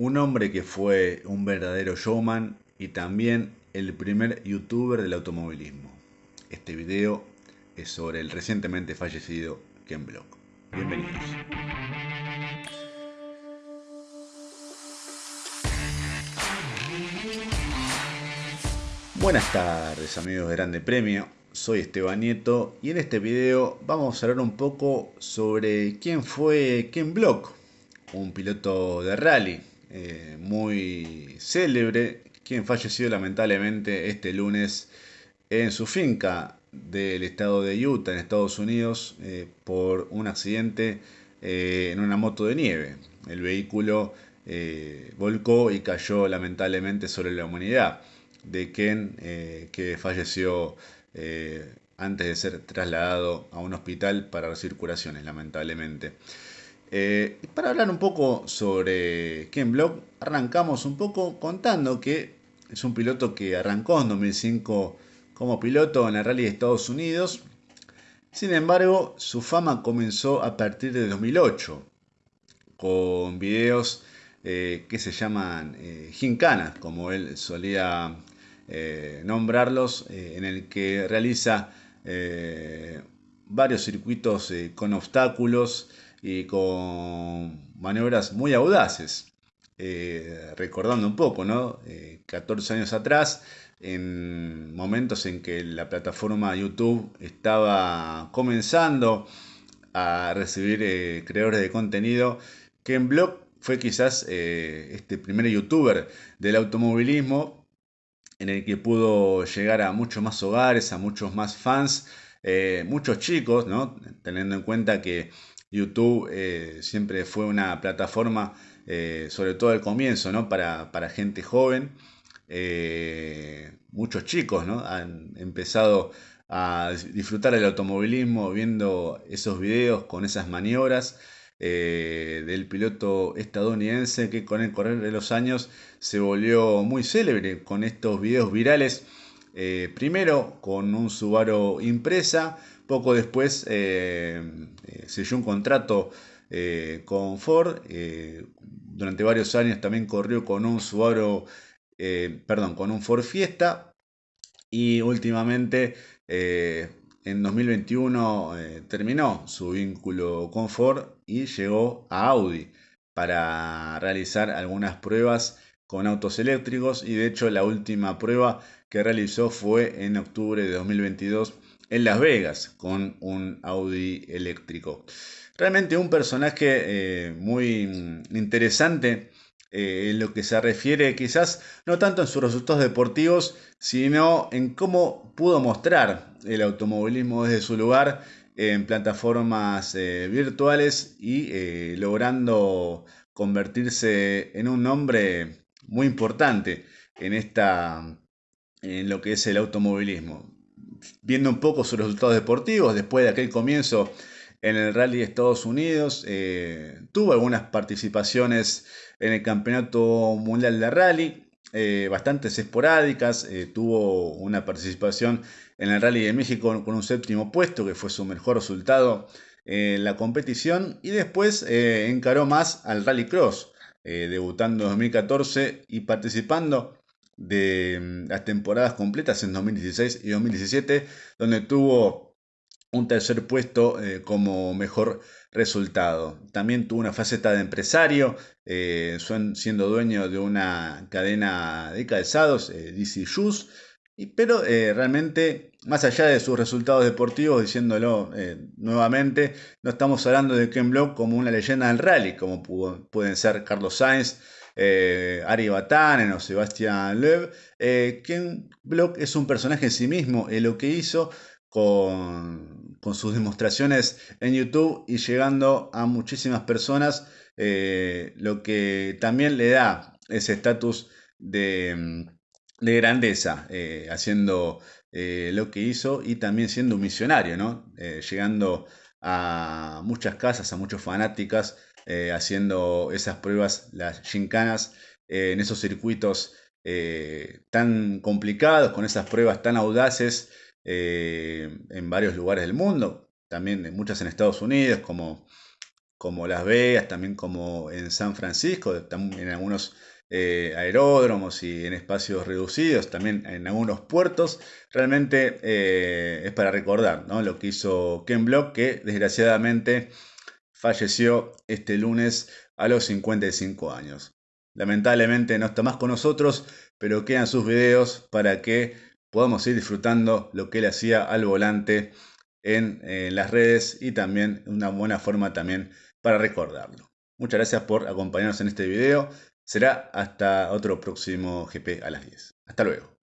Un hombre que fue un verdadero showman y también el primer youtuber del automovilismo. Este video es sobre el recientemente fallecido Ken Block. Bienvenidos. Buenas tardes amigos de Grande Premio, soy Esteban Nieto y en este video vamos a hablar un poco sobre quién fue Ken Block, un piloto de rally eh, muy célebre, quien falleció lamentablemente este lunes en su finca del estado de Utah, en Estados Unidos, eh, por un accidente eh, en una moto de nieve. El vehículo volcó y cayó lamentablemente sobre la humanidad de Ken, que falleció antes de ser trasladado a un hospital para circulaciones, lamentablemente. Eh, para hablar un poco sobre Ken Block, arrancamos un poco contando que es un piloto que arrancó en 2005 como piloto en el Rally de Estados Unidos. Sin embargo, su fama comenzó a partir de 2008 con videos eh, que se llaman eh, como él solía eh, nombrarlos, en el que realiza varios circuitos con obstáculos, y con maniobras muy audaces. Eh, recordando un poco, ¿no? 14 eh, años atrás, en momentos en que la plataforma YouTube estaba comenzando a recibir eh, creadores de contenido, Ken Block fue quizás este primer youtuber del automovilismo en el que pudo llegar a muchos más hogares, a muchos más fans, muchos chicos, ¿no? teniendo en cuenta que YouTube eh, siempre fue una plataforma, eh, sobre todo al comienzo, ¿no? para, gente joven. Eh, muchos chicos ¿no? han empezado a disfrutar del automovilismo viendo esos videos con esas maniobras del piloto estadounidense que con el correr de los años se volvió muy célebre con estos videos virales. primero con un Subaru impresa, poco después eh, eh, selló un contrato eh, con Ford. durante varios años también corrió con un Subaru, perdón, con un Ford Fiesta. Y últimamente, en 2021, terminó su vínculo con Ford y llegó a Audi para realizar algunas pruebas con autos eléctricos y de hecho la última prueba que realizó fue en octubre de 2022 en Las Vegas con un Audi eléctrico. Realmente un personaje eh, muy interesante eh, en lo que se refiere quizás no tanto en sus resultados deportivos, sino en cómo pudo mostrar el automovilismo desde su lugar en plataformas eh, virtuales y logrando convertirse en un nombre muy importante en esta en lo que es el automovilismo viendo un poco sus resultados deportivos, después de aquel comienzo en el Rally de Estados Unidos, eh, tuvo algunas participaciones en el Campeonato Mundial de Rally, eh, bastantes esporádicas, eh, tuvo una participación en el Rally de México con un séptimo puesto, que fue su mejor resultado en la competición, y después encaró más al Rally Cross, debutando en 2014 y participando de mm, las temporadas completas en 2016 y 2017, donde tuvo un tercer puesto eh, como mejor resultado. También tuvo una faceta de empresario, eh, siendo dueño de una cadena de calzados, eh, DC Shoes, pero realmente, más allá de sus resultados deportivos, diciéndolo nuevamente, no estamos hablando de Ken Block como una leyenda del rally, como pueden ser Carlos Sainz, eh, Ari Batanen o Sebastián Loeb. Eh, Block es un personaje en sí mismo, en lo que hizo con, sus demostraciones en YouTube y llegando a muchísimas personas, eh, lo que también le da ese estatus de, grandeza, haciendo lo que hizo y también siendo un misionario, ¿no? llegando a muchas casas, a muchas fanáticas eh, haciendo esas pruebas, las gincanas, eh, en esos circuitos eh, tan complicados, con esas pruebas tan audaces en varios lugares del mundo, también muchas en Estados Unidos, como como Las Vegas, también como en San Francisco, en algunos eh, aeródromos y en espacios reducidos, también en algunos puertos. Realmente eh, es para recordar lo que hizo Ken Block, que desgraciadamente falleció este lunes a los 55 años. Lamentablemente no está más con nosotros, pero quedan sus videos para que podamos ir disfrutando lo que él hacía al volante en, en las redes y también una buena forma también para recordarlo. Muchas gracias por acompañarnos en este video. Será hasta otro próximo GP a las 10. Hasta luego.